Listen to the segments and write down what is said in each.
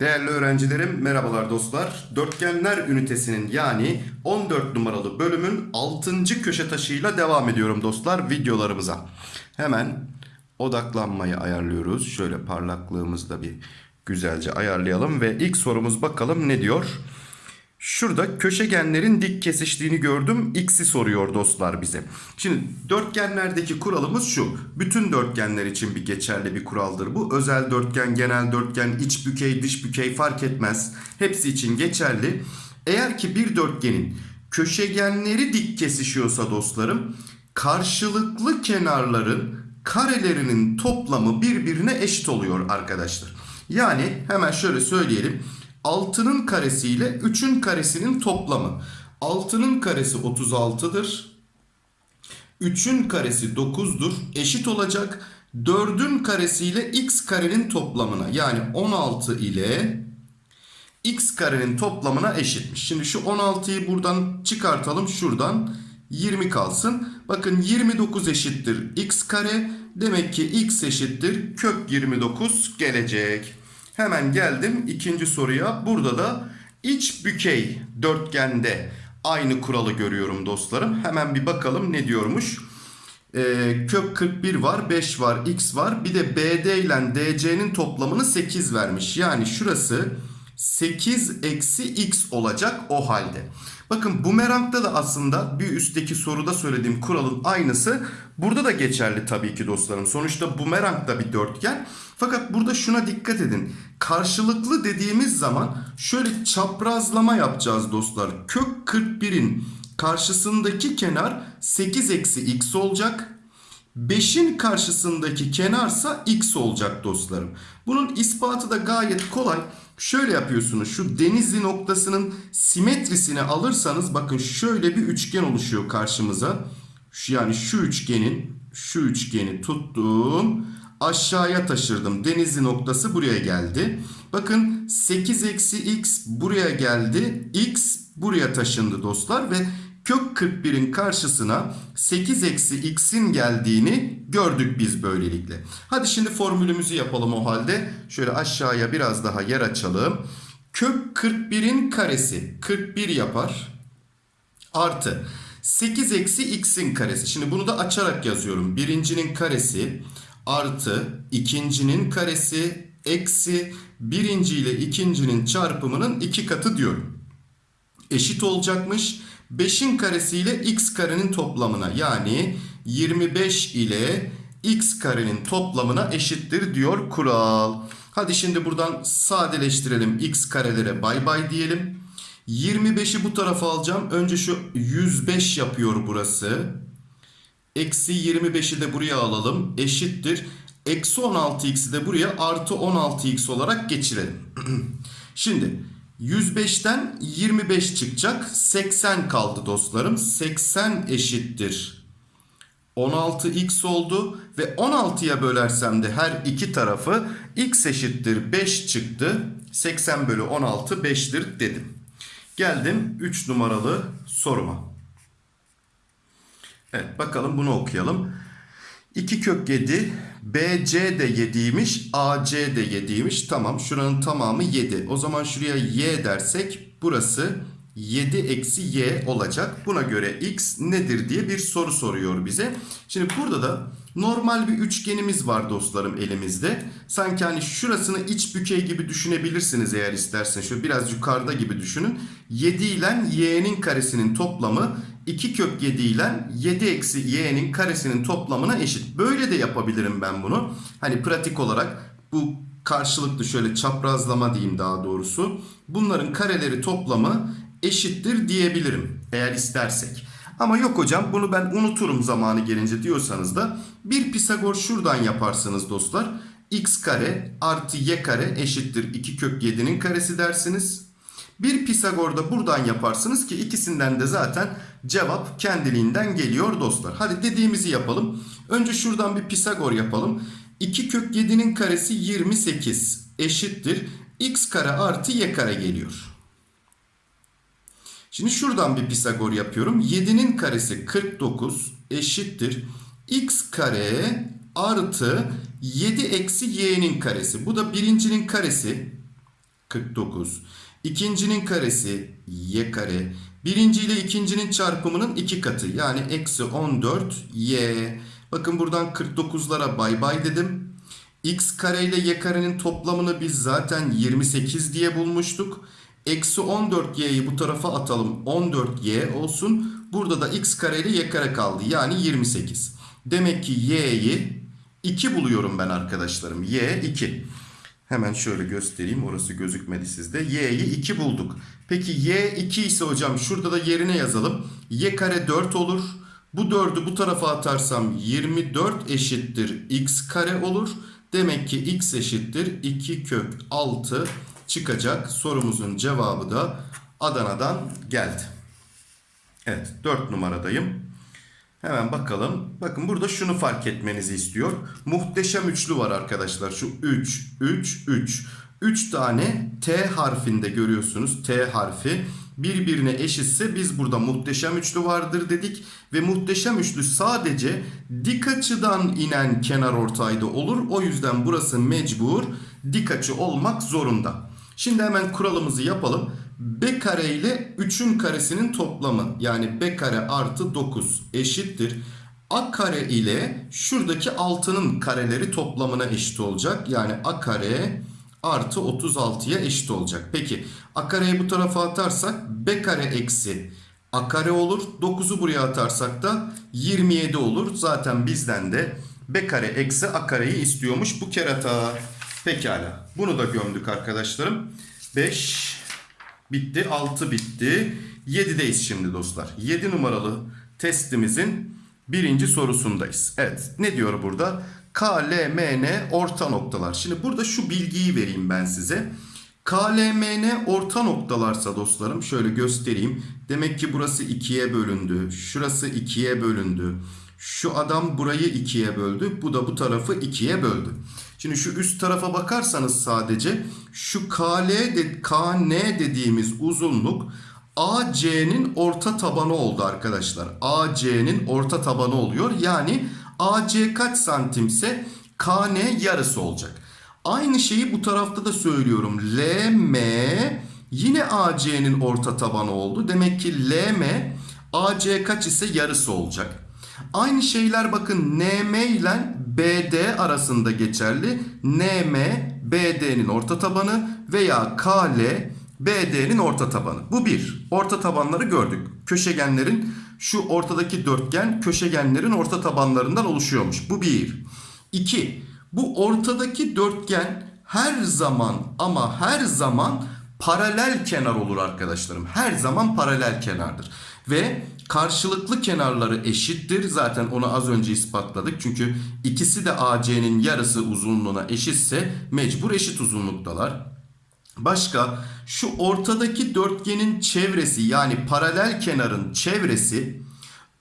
Değerli öğrencilerim, merhabalar dostlar. Dörtgenler ünitesinin yani 14 numaralı bölümün 6. köşe taşıyla devam ediyorum dostlar videolarımıza. Hemen odaklanmayı ayarlıyoruz. Şöyle parlaklığımızı da bir güzelce ayarlayalım ve ilk sorumuz bakalım ne diyor? Şurada köşegenlerin dik kesiştiğini gördüm. X'i soruyor dostlar bize. Şimdi dörtgenlerdeki kuralımız şu. Bütün dörtgenler için bir geçerli bir kuraldır bu. Özel dörtgen, genel dörtgen, iç bükey, dış bükey fark etmez. Hepsi için geçerli. Eğer ki bir dörtgenin köşegenleri dik kesişiyorsa dostlarım karşılıklı kenarların karelerinin toplamı birbirine eşit oluyor arkadaşlar. Yani hemen şöyle söyleyelim. 6'nın karesi ile 3'ün karesinin toplamı. 6'nın karesi 36'dır. 3'ün karesi 9'dur. Eşit olacak. 4'ün karesi ile x karenin toplamına. Yani 16 ile x karenin toplamına eşitmiş. Şimdi şu 16'yı buradan çıkartalım. Şuradan 20 kalsın. Bakın 29 eşittir x kare. Demek ki x eşittir kök 29 gelecek. Hemen geldim ikinci soruya. Burada da iç bükey dörtgende aynı kuralı görüyorum dostlarım. Hemen bir bakalım ne diyormuş. Ee, kök 41 var, 5 var, x var. Bir de BD ile DC'nin toplamını 8 vermiş. Yani şurası 8 eksi x olacak o halde. Bakın bumerangda da aslında bir üstteki soruda söylediğim kuralın aynısı burada da geçerli tabii ki dostlarım. Sonuçta bumerang da bir dörtgen. Fakat burada şuna dikkat edin. Karşılıklı dediğimiz zaman şöyle çaprazlama yapacağız dostlar. Kök 41'in karşısındaki kenar 8 eksi x olacak. 5'in karşısındaki kenarsa x olacak dostlarım. Bunun ispatı da gayet kolay. Şöyle yapıyorsunuz. Şu denizli noktasının simetrisini alırsanız bakın şöyle bir üçgen oluşuyor karşımıza. Şu yani şu üçgenin şu üçgeni tuttum. Aşağıya taşırdım. Denizli noktası buraya geldi. Bakın 8 eksi x buraya geldi. x buraya taşındı dostlar ve kök 41'in karşısına 8 eksi x'in geldiğini gördük biz böylelikle. Hadi şimdi formülümüzü yapalım o halde. Şöyle aşağıya biraz daha yer açalım. Kök 41'in karesi 41 yapar. Artı 8 eksi x'in karesi. Şimdi bunu da açarak yazıyorum. Birincinin karesi artı ikincinin karesi eksi birinci ile ikincinin çarpımının iki katı diyorum. Eşit olacakmış. 5'in karesi ile x karenin toplamına yani 25 ile x karenin toplamına eşittir diyor kural. Hadi şimdi buradan sadeleştirelim x karelere bay bay diyelim. 25'i bu tarafa alacağım. Önce şu 105 yapıyor burası. Eksi 25'i de buraya alalım. Eşittir. Eksi 16x'i de buraya artı 16x olarak geçirelim. Şimdi 105'ten 25 çıkacak. 80 kaldı dostlarım. 80 eşittir. 16x oldu ve 16'ya bölersem de her iki tarafı x eşittir 5 çıktı. 80 bölü 16 5'tir dedim. Geldim 3 numaralı soruma. Evet bakalım bunu okuyalım. 2 kök 7 BC de 7'ymiş AC de 7'ymiş. Tamam şuranın tamamı 7. O zaman şuraya y dersek burası 7 eksi y olacak. Buna göre x nedir diye bir soru soruyor bize. Şimdi burada da normal bir üçgenimiz var dostlarım elimizde. Sanki hani şurasını iç bükey gibi düşünebilirsiniz eğer isterseniz. Şöyle biraz yukarıda gibi düşünün. 7 ile y'nin karesinin toplamı 2 kök 7 ile 7 eksi y'nin karesinin toplamına eşit. Böyle de yapabilirim ben bunu. Hani pratik olarak bu karşılıklı şöyle çaprazlama diyeyim daha doğrusu. Bunların kareleri toplamı eşittir diyebilirim eğer istersek. Ama yok hocam bunu ben unuturum zamanı gelince diyorsanız da bir Pisagor şuradan yaparsınız dostlar. x kare artı y kare eşittir 2 kök 7'nin karesi dersiniz. Bir Pisagor da buradan yaparsınız ki ikisinden de zaten cevap kendiliğinden geliyor dostlar. Hadi dediğimizi yapalım. Önce şuradan bir Pisagor yapalım. 2 kök 7'nin karesi 28 eşittir. x kare artı y kare geliyor. Şimdi şuradan bir Pisagor yapıyorum. 7'nin karesi 49 eşittir. X kare artı 7 eksi y'nin karesi. Bu da birincinin karesi 49. İkincinin karesi y kare. Birinci ile ikincinin çarpımının iki katı. Yani eksi 14 y. Bakın buradan 49'lara bay bay dedim. x kare ile y karenin toplamını biz zaten 28 diye bulmuştuk. Eksi 14y'yi bu tarafa atalım. 14y olsun. Burada da x kare ile y kare kaldı. Yani 28. Demek ki y'yi 2 buluyorum ben arkadaşlarım. y 2. Hemen şöyle göstereyim. Orası gözükmedi sizde. Y'yi 2 bulduk. Peki Y 2 ise hocam şurada da yerine yazalım. Y kare 4 olur. Bu 4'ü bu tarafa atarsam 24 eşittir x kare olur. Demek ki x eşittir 2 kök 6 çıkacak. Sorumuzun cevabı da Adana'dan geldi. Evet 4 numaradayım. Hemen bakalım. Bakın burada şunu fark etmenizi istiyor. Muhteşem üçlü var arkadaşlar. Şu 3, 3, 3. 3 tane T harfinde görüyorsunuz. T harfi birbirine eşitse biz burada muhteşem üçlü vardır dedik. Ve muhteşem üçlü sadece dik açıdan inen kenar ortayda olur. O yüzden burası mecbur dik açı olmak zorunda. Şimdi hemen kuralımızı yapalım. B kare ile 3'ün karesinin toplamı yani B kare artı 9 eşittir. A kare ile şuradaki 6'nın kareleri toplamına eşit olacak. Yani A kare artı 36'ya eşit olacak. Peki A kareyi bu tarafa atarsak B kare eksi A kare olur. 9'u buraya atarsak da 27 olur. Zaten bizden de B kare eksi A kareyi istiyormuş bu kerata. Pekala. Bunu da gömdük arkadaşlarım. 5 bitti. 6 bitti. 7'deyiz şimdi dostlar. 7 numaralı testimizin birinci sorusundayız. Evet. Ne diyor burada? K, L, M, N orta noktalar. Şimdi burada şu bilgiyi vereyim ben size. K, L, M, N orta noktalarsa dostlarım şöyle göstereyim. Demek ki burası ikiye bölündü. Şurası ikiye bölündü. Şu adam burayı ikiye böldü. Bu da bu tarafı ikiye böldü. Şimdi şu üst tarafa bakarsanız sadece şu KL de, KN dediğimiz uzunluk AC'nin orta tabanı oldu arkadaşlar. AC'nin orta tabanı oluyor. Yani AC kaç santimse KN yarısı olacak. Aynı şeyi bu tarafta da söylüyorum. LM yine AC'nin orta tabanı oldu. Demek ki LM AC kaç ise yarısı olacak. Aynı şeyler bakın NM ile BD arasında geçerli. NM BD'nin orta tabanı veya KL BD'nin orta tabanı. Bu bir. Orta tabanları gördük. Köşegenlerin şu ortadaki dörtgen köşegenlerin orta tabanlarından oluşuyormuş. Bu bir. İki. Bu ortadaki dörtgen her zaman ama her zaman paralel kenar olur arkadaşlarım. Her zaman paralel kenardır. Ve karşılıklı kenarları eşittir. Zaten onu az önce ispatladık. Çünkü ikisi de AC'nin yarısı uzunluğuna eşitse mecbur eşit uzunluktalar. Başka şu ortadaki dörtgenin çevresi yani paralel kenarın çevresi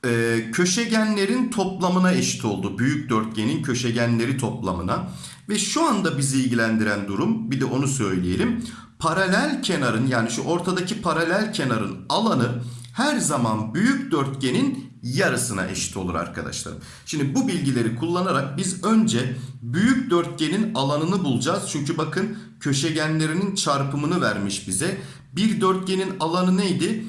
e, köşegenlerin toplamına eşit oldu. Büyük dörtgenin köşegenleri toplamına. Ve şu anda bizi ilgilendiren durum bir de onu söyleyelim. Paralel kenarın yani şu ortadaki paralel kenarın alanı her zaman büyük dörtgenin yarısına eşit olur arkadaşlar. Şimdi bu bilgileri kullanarak biz önce büyük dörtgenin alanını bulacağız. Çünkü bakın köşegenlerinin çarpımını vermiş bize. Bir dörtgenin alanı neydi?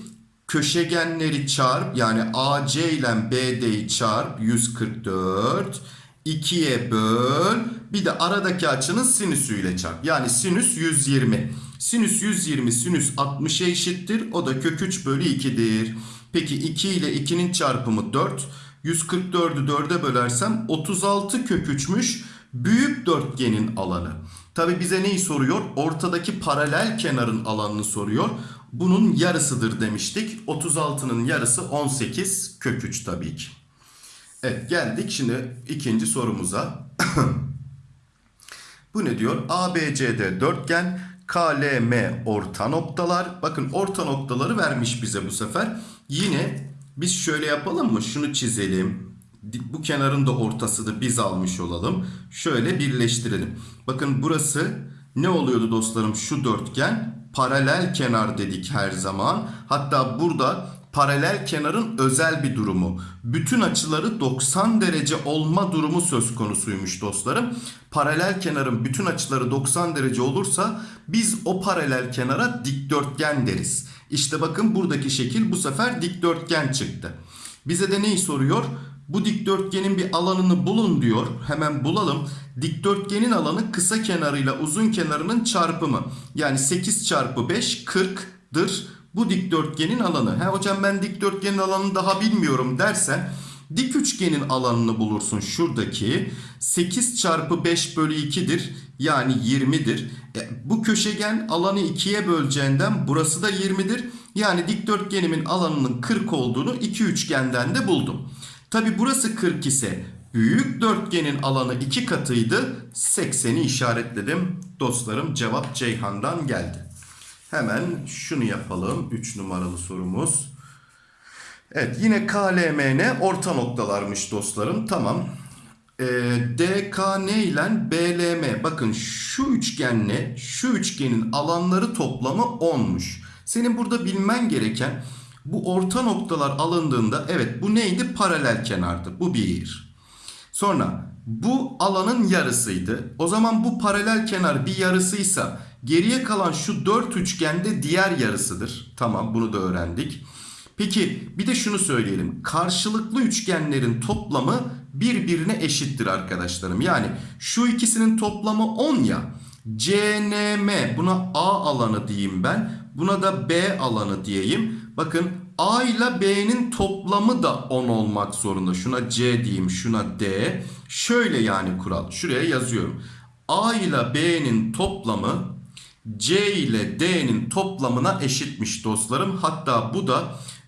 Köşegenleri çarp yani AC ile BD'yi çarp 144 2'ye böl bir de aradaki açının sinüsüyle çarp. Yani sinüs 120. Sinüs 120 sinüs 60'a eşittir. O da kök 3 bölü 2'dir. Peki 2 ile 2'nin çarpımı 4. 144'ü 4'e bölersem 36 kök 3'müş büyük dörtgenin alanı. Tabi bize neyi soruyor? Ortadaki paralel kenarın alanını soruyor. Bunun yarısıdır demiştik. 36'nın yarısı 18 kök 3 tabii ki. Evet geldik şimdi ikinci sorumuza. Bu ne diyor? ABCD dörtgen KLM orta noktalar. Bakın orta noktaları vermiş bize bu sefer. Yine biz şöyle yapalım mı? Şunu çizelim. Bu kenarın da ortasını biz almış olalım. Şöyle birleştirelim. Bakın burası ne oluyordu dostlarım şu dörtgen? Paralel kenar dedik her zaman. Hatta burada paralel kenarın özel bir durumu. Bütün açıları 90 derece olma durumu söz konusuymuş dostlarım. Paralel kenarın bütün açıları 90 derece olursa biz o paralel kenara dikdörtgen deriz. İşte bakın buradaki şekil bu sefer dikdörtgen çıktı. Bize de neyi soruyor? Bu dikdörtgenin bir alanını bulun diyor. Hemen bulalım. Dikdörtgenin alanı kısa kenarıyla uzun kenarının çarpımı. Yani 8 çarpı 5 40'dır. Bu dikdörtgenin alanı. He hocam ben dikdörtgenin alanını daha bilmiyorum dersen dik üçgenin alanını bulursun şuradaki. 8 çarpı 5 bölü 2'dir. Yani 20'dir. E, bu köşegen alanı 2'ye böleceğinden burası da 20'dir. Yani dikdörtgenimin alanının 40 olduğunu iki üçgenden de buldum. Tabi burası 40 ise büyük dörtgenin alanı 2 katıydı. 80'i işaretledim. Dostlarım cevap Ceyhan'dan geldi. Hemen şunu yapalım. 3 numaralı sorumuz. Evet yine KLMN orta noktalarmış dostlarım. Tamam. Ee, DKN ile BLM bakın şu üçgenle şu üçgenin alanları toplamı 10'muş. Senin burada bilmen gereken bu orta noktalar alındığında evet bu neydi? Paralel kenardı. Bu bir. Sonra bu alanın yarısıydı. O zaman bu paralel kenar bir yarısıysa geriye kalan şu dört üçgende diğer yarısıdır. Tamam bunu da öğrendik. Peki bir de şunu söyleyelim. Karşılıklı üçgenlerin toplamı birbirine eşittir arkadaşlarım. Yani şu ikisinin toplamı 10 ya. CNM buna A alanı diyeyim ben. Buna da B alanı diyeyim. Bakın A ile B'nin toplamı da 10 olmak zorunda. Şuna C diyeyim, şuna D. Şöyle yani kural. Şuraya yazıyorum. A ile B'nin toplamı C ile D'nin toplamına eşitmiş dostlarım. Hatta bu da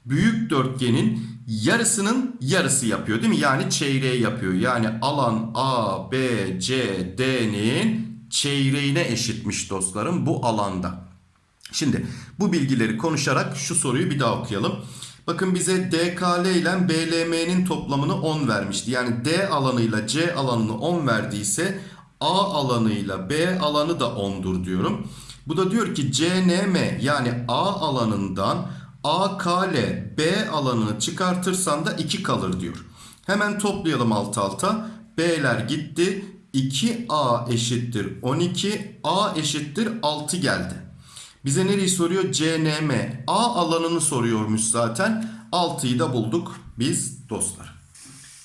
büyük dörtgenin yarısının yarısı yapıyor değil mi? Yani çeyreği yapıyor. Yani alan A, B, C, D'nin çeyreğine eşitmiş dostlarım bu alanda. Şimdi bu bilgileri konuşarak şu soruyu bir daha okuyalım. Bakın bize DKL ile BLM'nin toplamını 10 vermişti. Yani D alanıyla C alanını 10 verdiyse A alanıyla B alanı da 10'dur diyorum. Bu da diyor ki CNM yani A alanından AKL B alanını çıkartırsan da 2 kalır diyor. Hemen toplayalım alt alta. B'ler gitti. 2A eşittir 12. A eşittir 6 geldi. Bize nereyi soruyor? CNM. A alanını soruyormuş zaten. 6'yı da bulduk biz dostlar.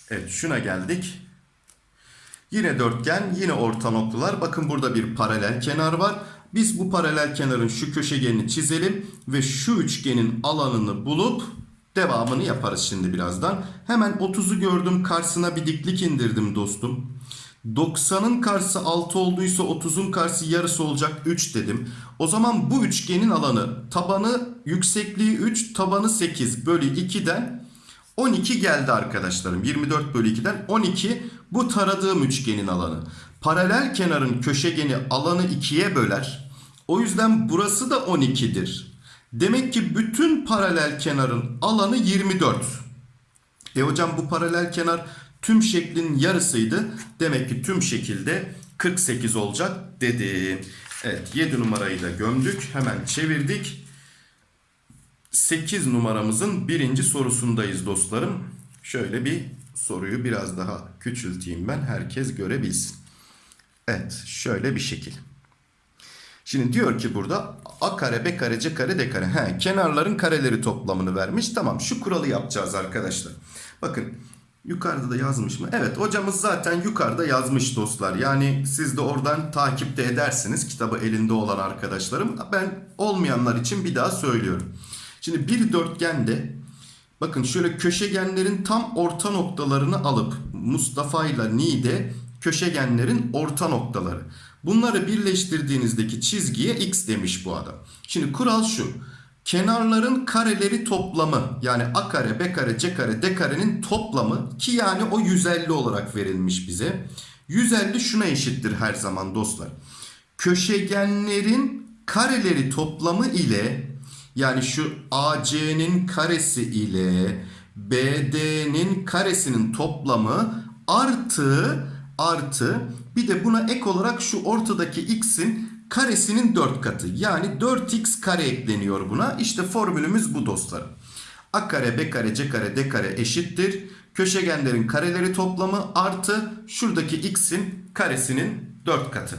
Evet şuna geldik. Yine dörtgen, yine orta noktalar. Bakın burada bir paralel kenar var. Biz bu paralel kenarın şu köşegenini çizelim ve şu üçgenin alanını bulup devamını yaparız şimdi birazdan. Hemen 30'u gördüm karşısına bir diklik indirdim dostum. 90'ın karşısı 6 olduysa 30'un karşısı yarısı olacak 3 dedim. O zaman bu üçgenin alanı tabanı yüksekliği 3 tabanı 8 bölü 2'den 12 geldi arkadaşlarım. 24 bölü 2'den 12 bu taradığım üçgenin alanı. Paralel kenarın köşegeni alanı 2'ye böler. O yüzden burası da 12'dir. Demek ki bütün paralel kenarın alanı 24. E hocam bu paralel kenar tüm şeklin yarısıydı. Demek ki tüm şekilde 48 olacak dedim. Evet 7 numarayı da gömdük. Hemen çevirdik. 8 numaramızın birinci sorusundayız dostlarım. Şöyle bir soruyu biraz daha küçülteyim ben. Herkes görebilsin. Evet şöyle bir şekil. Şimdi diyor ki burada a kare b kare c kare d kare. He, kenarların kareleri toplamını vermiş. Tamam şu kuralı yapacağız arkadaşlar. Bakın yukarıda da yazmış mı? Evet hocamız zaten yukarıda yazmış dostlar. Yani siz de oradan takipte edersiniz kitabı elinde olan arkadaşlarım. Ben olmayanlar için bir daha söylüyorum. Şimdi bir dörtgende bakın şöyle köşegenlerin tam orta noktalarını alıp Mustafa ile Nide köşegenlerin orta noktaları. Bunları birleştirdiğinizdeki çizgiye x demiş bu adam. Şimdi kural şu. Kenarların kareleri toplamı yani a kare, b kare, c kare, d karenin toplamı ki yani o 150 olarak verilmiş bize. 150 şuna eşittir her zaman dostlar. Köşegenlerin kareleri toplamı ile yani şu AC'nin karesi ile BD'nin karesinin toplamı artı artı bir de buna ek olarak şu ortadaki x'in karesinin 4 katı. Yani 4x kare ekleniyor buna. İşte formülümüz bu dostlarım. A kare, B kare, C kare, D kare eşittir. Köşegenlerin kareleri toplamı artı şuradaki x'in karesinin 4 katı.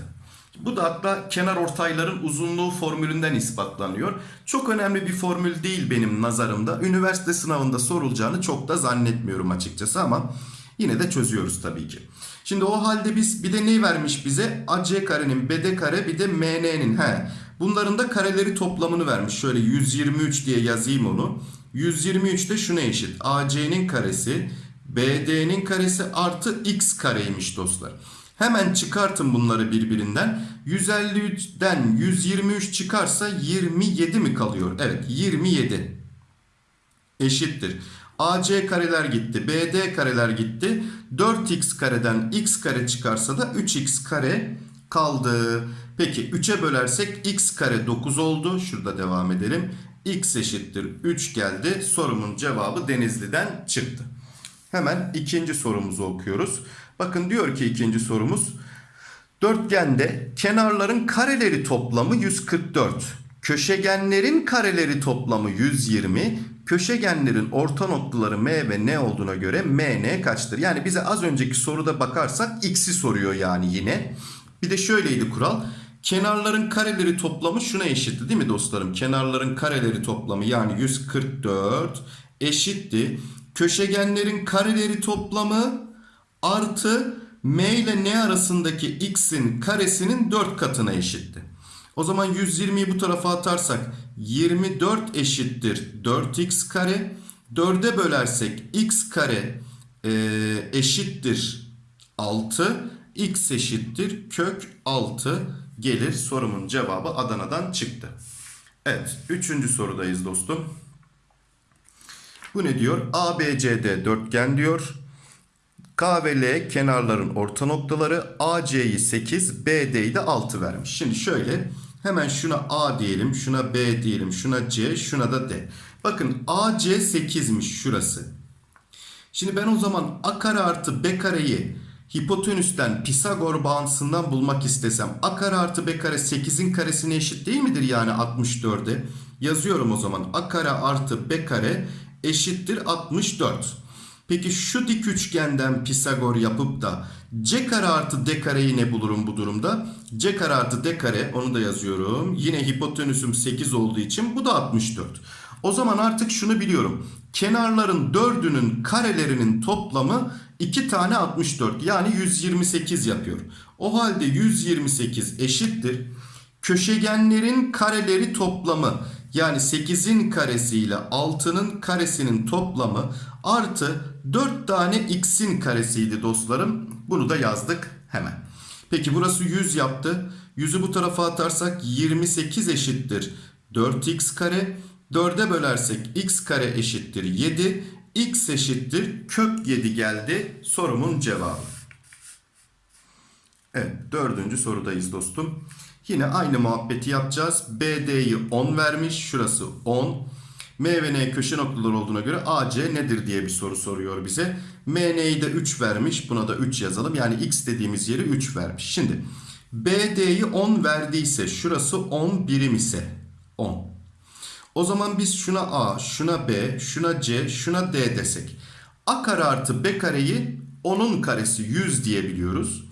Bu da hatta kenar ortayların uzunluğu formülünden ispatlanıyor. Çok önemli bir formül değil benim nazarımda. Üniversite sınavında sorulacağını çok da zannetmiyorum açıkçası ama yine de çözüyoruz tabii ki. Şimdi o halde biz bir de ne vermiş bize? AC karenin BD kare bir de MN'nin. He. Bunların da kareleri toplamını vermiş. Şöyle 123 diye yazayım onu. 123 de şuna eşit. AC'nin karesi BD'nin karesi artı x kareymiş dostlar. Hemen çıkartın bunları birbirinden. 153'den 123 çıkarsa 27 mi kalıyor? Evet 27 eşittir. AC kareler gitti. BD kareler gitti. 4x kareden x kare çıkarsa da 3x kare kaldı. Peki 3'e bölersek x kare 9 oldu. Şurada devam edelim. x eşittir 3 geldi. Sorumun cevabı Denizli'den çıktı. Hemen ikinci sorumuzu okuyoruz. Bakın diyor ki ikinci sorumuz. Dörtgende kenarların kareleri toplamı 144. Köşegenlerin kareleri toplamı 120. Köşegenlerin orta noktaları M ve N olduğuna göre MN kaçtır? Yani bize az önceki soruda bakarsak x'i soruyor yani yine. Bir de şöyleydi kural. Kenarların kareleri toplamı şuna eşitti değil mi dostlarım? Kenarların kareleri toplamı yani 144 eşitti. Köşegenlerin kareleri toplamı artı m ile n arasındaki x'in karesinin 4 katına eşitti. O zaman 120'yi bu tarafa atarsak 24 eşittir 4x kare. 4'e bölersek x kare e, eşittir 6. x eşittir kök 6 gelir. Sorumun cevabı Adana'dan çıktı. Evet. Üçüncü sorudayız dostum. Bu ne diyor? ABCD dörtgen diyor. K ve L kenarların orta noktaları AC'yi 8, BD'yi de 6 vermiş. Şimdi şöyle hemen şuna A diyelim, şuna B diyelim, şuna C, şuna da D. Bakın AC 8'miş şurası. Şimdi ben o zaman A kare artı B kareyi hipotenüsten Pisagor bağıntısından bulmak istesem A kare artı B kare 8'in karesine eşit değil midir yani 64'e? Yazıyorum o zaman A kare artı B kare eşittir 64. Peki şu dik üçgenden Pisagor yapıp da c kare artı d kareyi ne bulurum bu durumda? c kare artı d kare onu da yazıyorum. Yine hipotenüsüm 8 olduğu için bu da 64. O zaman artık şunu biliyorum. Kenarların dördünün karelerinin toplamı 2 tane 64 yani 128 yapıyor. O halde 128 eşittir. Köşegenlerin kareleri toplamı yani 8'in karesi ile 6'nın karesinin toplamı artı 4 tane x'in karesiydi dostlarım. Bunu da yazdık hemen. Peki burası 100 yaptı. 100'ü bu tarafa atarsak 28 eşittir 4x kare. 4'e bölersek x kare eşittir 7. x eşittir kök 7 geldi sorumun cevabı. Evet dördüncü sorudayız dostum. Yine aynı muhabbeti yapacağız. BD'yi 10 vermiş. Şurası 10. M ve N köşe noktaları olduğuna göre AC nedir diye bir soru soruyor bize. MN'yi de 3 vermiş. Buna da 3 yazalım. Yani X dediğimiz yeri 3 vermiş. Şimdi BD'yi 10 verdiyse şurası 10 birim ise 10. O zaman biz şuna A, şuna B, şuna C, şuna D desek. A kare artı B kareyi 10'un karesi 100 diyebiliyoruz.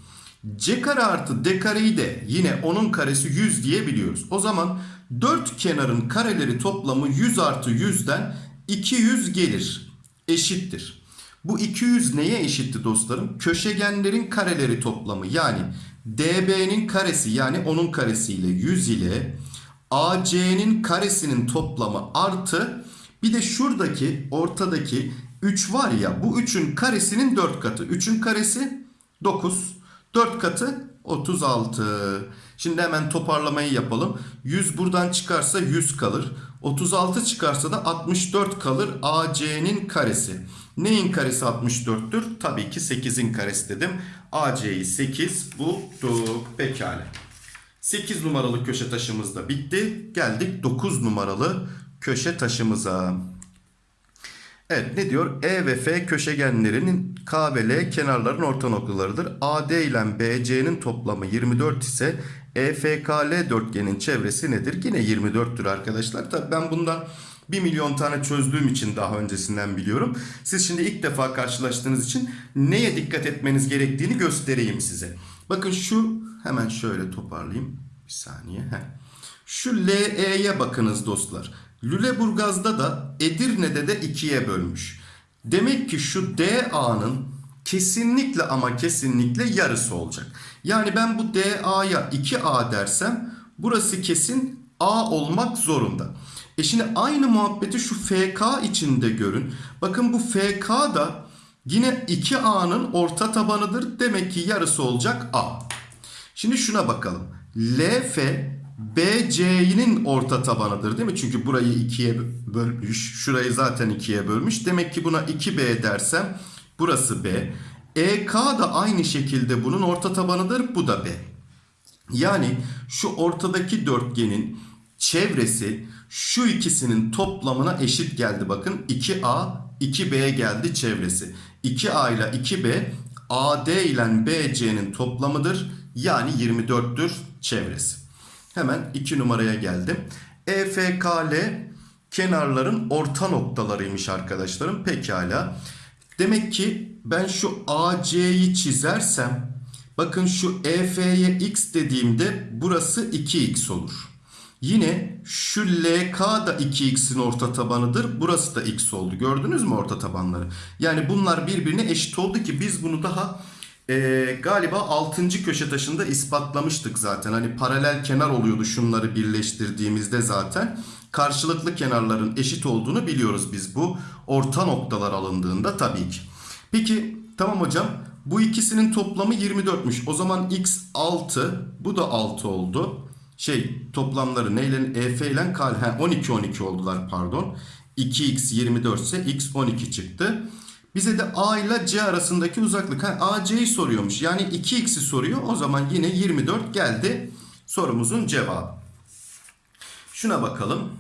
C kare artı D kareyi de yine 10'un karesi 100 diyebiliyoruz. O zaman 4 kenarın kareleri toplamı 100 artı 100'den 200 gelir. Eşittir. Bu 200 neye eşitti dostlarım? Köşegenlerin kareleri toplamı yani DB'nin karesi yani 10'un karesiyle 100 ile AC'nin karesinin toplamı artı bir de şuradaki ortadaki 3 var ya bu 3'ün karesinin 4 katı. 3'ün karesi 9. 4 katı 36. Şimdi hemen toparlamayı yapalım. 100 buradan çıkarsa 100 kalır. 36 çıkarsa da 64 kalır. AC'nin karesi. Neyin karesi 64'tür? Tabii ki 8'in karesi dedim. AC'yi 8 bulduk. Pekala. 8 numaralı köşe taşımız da bitti. Geldik 9 numaralı köşe taşımıza. Evet ne diyor? E ve F köşegenlerinin K ve L kenarların orta noktalarıdır. AD ile BC'nin toplamı 24 ise EFKL dörtgenin çevresi nedir? Yine 24'tür arkadaşlar. Tabii ben bundan 1 milyon tane çözdüğüm için daha öncesinden biliyorum. Siz şimdi ilk defa karşılaştığınız için neye dikkat etmeniz gerektiğini göstereyim size. Bakın şu hemen şöyle toparlayayım. Bir saniye. Heh. Şu LE'ye bakınız dostlar. Lüleburgaz'da da Edirne'de de ikiye bölmüş. Demek ki şu DA'nın kesinlikle ama kesinlikle yarısı olacak. Yani ben bu DA'ya 2A dersem burası kesin A olmak zorunda. E şimdi aynı muhabbeti şu FK içinde görün. Bakın bu FK da yine 2A'nın orta tabanıdır. Demek ki yarısı olacak A. Şimdi şuna bakalım. LF BC'nin orta tabanıdır değil mi? Çünkü burayı ikiye bölmüş. Şurayı zaten ikiye bölmüş. Demek ki buna 2B dersem burası B. EK da aynı şekilde bunun orta tabanıdır. Bu da B. Yani şu ortadaki dörtgenin çevresi şu ikisinin toplamına eşit geldi. Bakın 2A 2B geldi çevresi. 2A ile 2B AD ile BC'nin toplamıdır. Yani 24'tür çevresi. Hemen 2 numaraya geldim. EFKL kenarların orta noktalarıymış arkadaşlarım. Pekala. Demek ki ben şu AC'yi çizersem bakın şu EF'ye x dediğimde burası 2x olur. Yine şu LK da 2x'in orta tabanıdır. Burası da x oldu. Gördünüz mü orta tabanları? Yani bunlar birbirine eşit oldu ki biz bunu daha e, galiba 6. köşe taşında ispatlamıştık zaten. Hani paralel kenar oluyordu şunları birleştirdiğimizde zaten. Karşılıklı kenarların eşit olduğunu biliyoruz biz bu orta noktalar alındığında tabii ki. Peki tamam hocam bu ikisinin toplamı 24'müş. O zaman x 6 bu da 6 oldu. Şey toplamları neyle EF ile he, 12 12 oldular pardon. 2x 24 ise x 12 çıktı. Bize de A ile C arasındaki uzaklık. Ha, AC'yi soruyormuş. Yani 2x'i soruyor. O zaman yine 24 geldi sorumuzun cevabı. Şuna bakalım.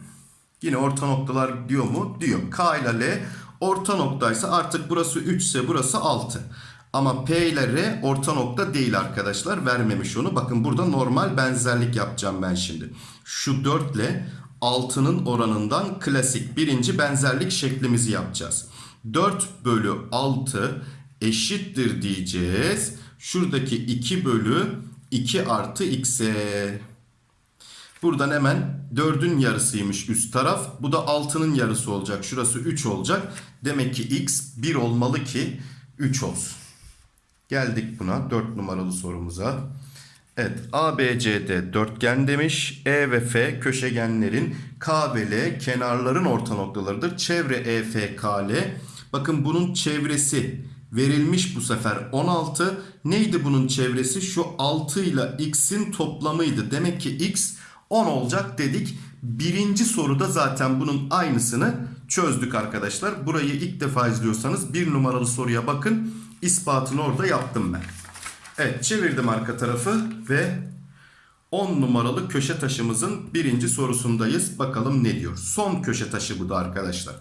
Yine orta noktalar diyor mu? Diyor. K ile L orta noktaysa artık burası 3 ise burası 6. Ama P ile R orta nokta değil arkadaşlar. Vermemiş onu. Bakın burada normal benzerlik yapacağım ben şimdi. Şu 4 ile 6'nın oranından klasik birinci benzerlik şeklimizi yapacağız. 4 bölü 6 eşittir diyeceğiz. Şuradaki 2 bölü 2 artı x'e. Buradan hemen 4'ün yarısıymış üst taraf. Bu da 6'nın yarısı olacak. Şurası 3 olacak. Demek ki x 1 olmalı ki 3 olsun. Geldik buna 4 numaralı sorumuza. Evet ABCD dörtgen demiş. E ve F köşegenlerin K ve L kenarların orta noktalarıdır. Çevre EFKL. Bakın bunun çevresi verilmiş bu sefer 16. Neydi bunun çevresi? Şu 6 ile x'in toplamıydı. Demek ki x 10 olacak dedik. Birinci soruda zaten bunun aynısını çözdük arkadaşlar. Burayı ilk defa izliyorsanız bir numaralı soruya bakın. İspatını orada yaptım ben. Evet çevirdim arka tarafı ve 10 numaralı köşe taşımızın birinci sorusundayız. Bakalım ne diyor. Son köşe taşı bu da arkadaşlar.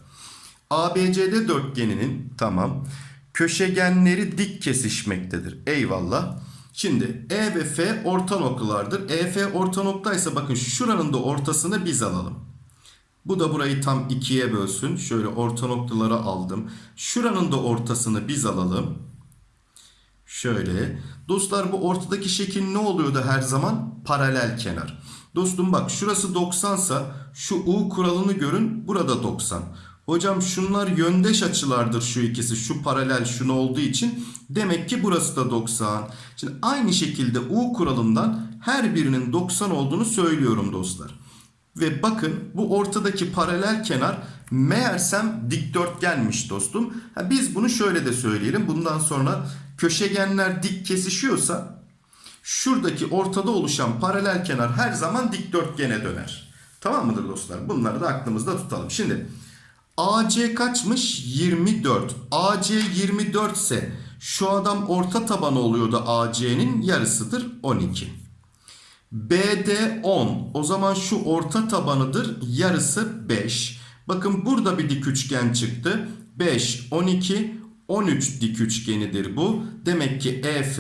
ABCD dörtgeninin tamam köşegenleri dik kesişmektedir. Eyvallah. Şimdi E ve F orta noktalardır. EF orta noktaysa bakın şuranın da ortasını biz alalım. Bu da burayı tam ikiye bölsün. Şöyle orta noktaları aldım. Şuranın da ortasını biz alalım. Şöyle. Dostlar bu ortadaki şekil ne oluyordu her zaman? Paralel kenar. Dostum bak şurası 90 sa şu U kuralını görün. Burada 90. Hocam şunlar yöndeş açılardır şu ikisi. Şu paralel şunu olduğu için. Demek ki burası da 90. Şimdi aynı şekilde U kuralından her birinin 90 olduğunu söylüyorum dostlar. Ve bakın bu ortadaki paralel kenar meğersem dikdörtgenmiş dostum. Ha, biz bunu şöyle de söyleyelim. Bundan sonra köşegenler dik kesişiyorsa şuradaki ortada oluşan paralel kenar her zaman dikdörtgene döner. Tamam mıdır dostlar? Bunları da aklımızda tutalım. Şimdi AC kaçmış? 24. AC 24 ise şu adam orta tabanı oluyordu AC'nin yarısıdır 12. BD 10. O zaman şu orta tabanıdır. Yarısı 5. Bakın burada bir dik üçgen çıktı. 5, 12, 13 dik üçgenidir bu. Demek ki EF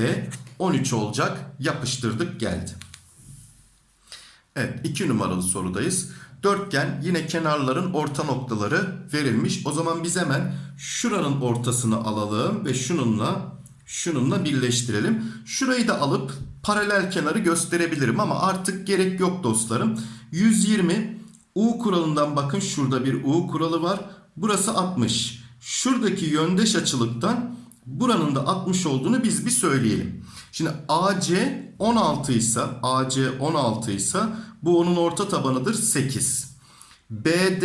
13 olacak. Yapıştırdık geldi. Evet 2 numaralı sorudayız. Dörtgen yine kenarların orta noktaları verilmiş. O zaman biz hemen şuranın ortasını alalım ve şununla şununla birleştirelim. Şurayı da alıp paralel kenarı gösterebilirim ama artık gerek yok dostlarım. 120 U kuralından bakın şurada bir U kuralı var. Burası 60. Şuradaki yöndeş açılıktan buranın da 60 olduğunu biz bir söyleyelim. Şimdi AC 16 ise AC 16 ise bu onun orta tabanıdır 8. BD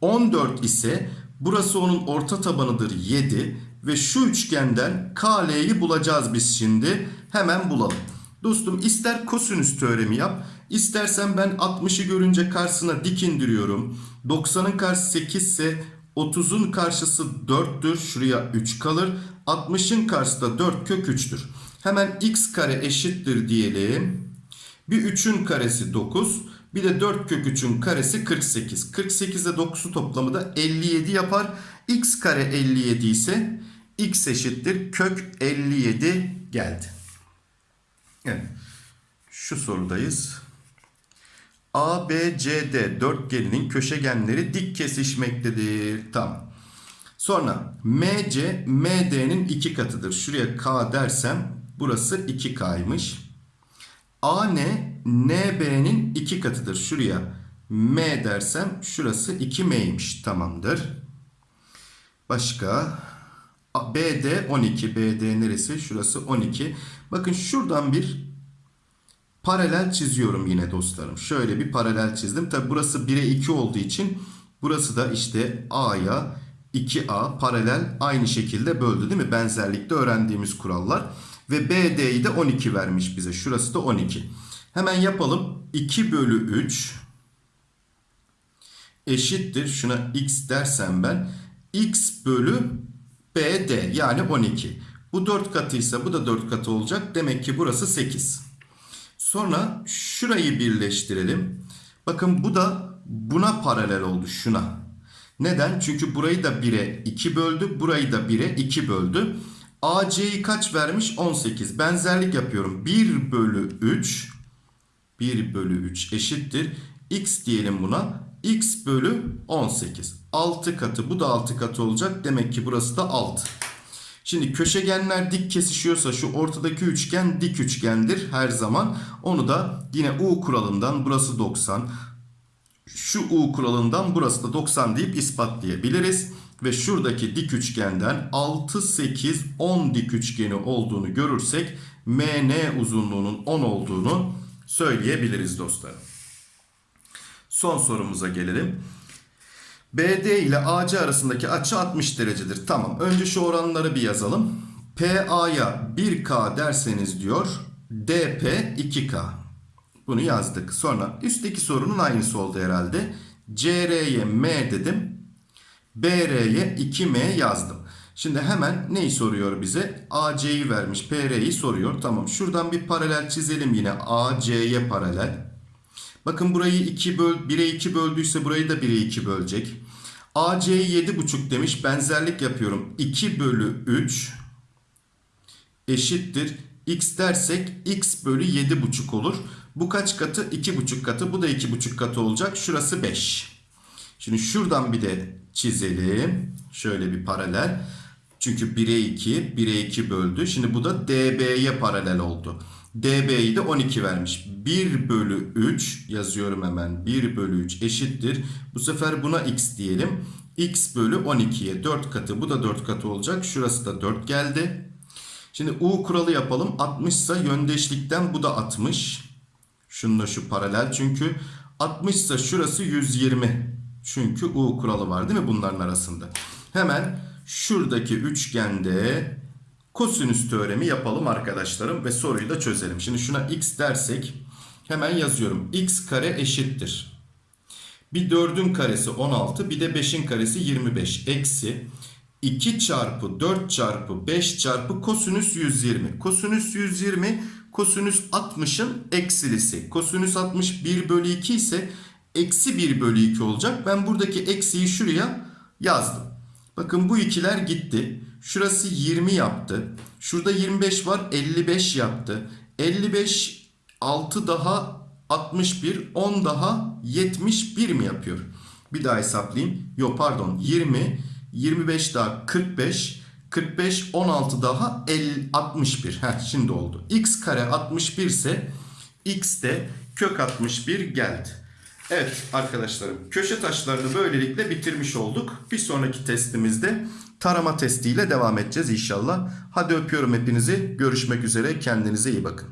14 ise burası onun orta tabanıdır 7 ve şu üçgenden KL'yi bulacağız biz şimdi. Hemen bulalım. Dostum ister kosinüs teoremi yap, istersen ben 60'ı görünce karşısına dik indiriyorum. 90'ın karşısı 8 ise 30'un karşısı 4'tür. Şuraya 3 kalır. 60'ın karşısı da 4 kök 3'tür. Hemen x kare eşittir diyelim. Bir 3'ün karesi 9. Bir de 4 kök 3'ün karesi 48. 48 ile 9'u toplamı da 57 yapar. x kare 57 ise x eşittir kök 57 geldi. Evet. Şu sorudayız. ABCD dörtgeninin köşegenleri dik kesişmektedir. Tamam. Sonra MC MD'nin iki katıdır. Şuraya K dersem burası 2K'ymış. AN NB'nin iki katıdır. Şuraya M dersem şurası 2M'ymiş. Tamamdır. Başka BD 12. BD neresi? Şurası 12. Bakın şuradan bir paralel çiziyorum yine dostlarım. Şöyle bir paralel çizdim. Tabi burası 1'e 2 olduğu için burası da işte A'ya 2A paralel aynı şekilde böldü değil mi? Benzerlikte öğrendiğimiz kurallar. Ve BD'yi de 12 vermiş bize. Şurası da 12. Hemen yapalım. 2 bölü 3 eşittir. Şuna x dersem ben. x bölü BD yani 12. Bu 4 katıysa bu da 4 katı olacak. Demek ki burası 8. Sonra şurayı birleştirelim. Bakın bu da buna paralel oldu şuna. Neden? Çünkü burayı da 1'e 2 böldü. Burayı da 1'e 2 böldü. AC'yi kaç vermiş? 18. Benzerlik yapıyorum. 1 bölü 3 1 bölü 3 eşittir. X diyelim buna. X bölü 18. 6 katı. Bu da 6 katı olacak. Demek ki burası da 6. Şimdi köşegenler dik kesişiyorsa şu ortadaki üçgen dik üçgendir her zaman. Onu da yine U kuralından burası 90. Şu U kuralından burası da 90 deyip ispatlayabiliriz. Ve şuradaki dik üçgenden 6, 8, 10 dik üçgeni olduğunu görürsek MN uzunluğunun 10 olduğunu söyleyebiliriz dostlarım. Son sorumuza gelelim. BD ile AC arasındaki açı 60 derecedir. Tamam. Önce şu oranları bir yazalım. PA'ya 1K derseniz diyor. DP 2K. Bunu yazdık. Sonra üstteki sorunun aynısı oldu herhalde. CR'ye M dedim. BR'ye 2M yazdım. Şimdi hemen neyi soruyor bize? AC'yi vermiş. PR'yi soruyor. Tamam. Şuradan bir paralel çizelim yine. AC'ye paralel. Bakın burayı 2 böl 1'e 2 böldüyse burayı da 1'e 2 bölecek. AC'yi 7,5 demiş. Benzerlik yapıyorum. 2 bölü 3 eşittir. X dersek x bölü 7,5 olur. Bu kaç katı? 2,5 katı. Bu da 2,5 katı olacak. Şurası 5. Şimdi şuradan bir de çizelim. Şöyle bir paralel. Çünkü 1'e 2, 1'e 2 böldü. Şimdi bu da DB'ye paralel oldu. DB'yi de 12 vermiş. 1 bölü 3 yazıyorum hemen. 1 bölü 3 eşittir. Bu sefer buna x diyelim. x bölü 12'ye 4 katı. Bu da 4 katı olacak. Şurası da 4 geldi. Şimdi U kuralı yapalım. 60 ise yöndeşlikten bu da 60. Şununla şu paralel çünkü. 60 ise şurası 120. Çünkü U kuralı var değil mi bunların arasında? Hemen şuradaki üçgende kosinüs teoremi yapalım arkadaşlarım ve soruyu da çözelim. Şimdi şuna x dersek hemen yazıyorum. x kare eşittir. Bir 4'ün karesi 16 bir de 5'in karesi 25 eksi 2 çarpı 4 çarpı 5 çarpı kosinüs 120. Kosinüs 120 kosinüs 60'ın eksilisi. Kosinüs 60 1 bölü 2 ise eksi 1 bölü 2 olacak. Ben buradaki eksiyi şuraya yazdım. Bakın bu ikiler gitti. Şurası 20 yaptı. Şurada 25 var 55 yaptı. 55 6 daha 61, 10 daha 71 mi yapıyor? Bir daha hesaplayayım. Yok pardon 20, 25 daha 45, 45, 16 daha 50, 61. Heh, şimdi oldu. x kare 61 ise x de kök 61 geldi. Evet arkadaşlarım köşe taşlarını böylelikle bitirmiş olduk. Bir sonraki testimizde tarama testiyle devam edeceğiz inşallah. Hadi öpüyorum hepinizi. Görüşmek üzere. Kendinize iyi bakın.